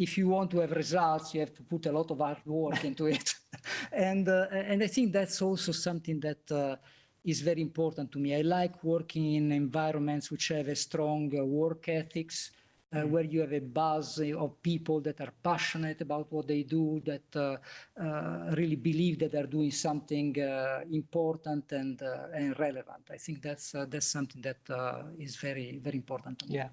if you want to have results, you have to put a lot of hard work into it. and, uh, and I think that's also something that uh, is very important to me. I like working in environments which have a strong uh, work ethics, uh, mm-hmm. where you have a buzz of people that are passionate about what they do, that uh, uh, really believe that they're doing something uh, important and uh, and relevant. I think that's uh, that's something that is very very important to me. Yeah,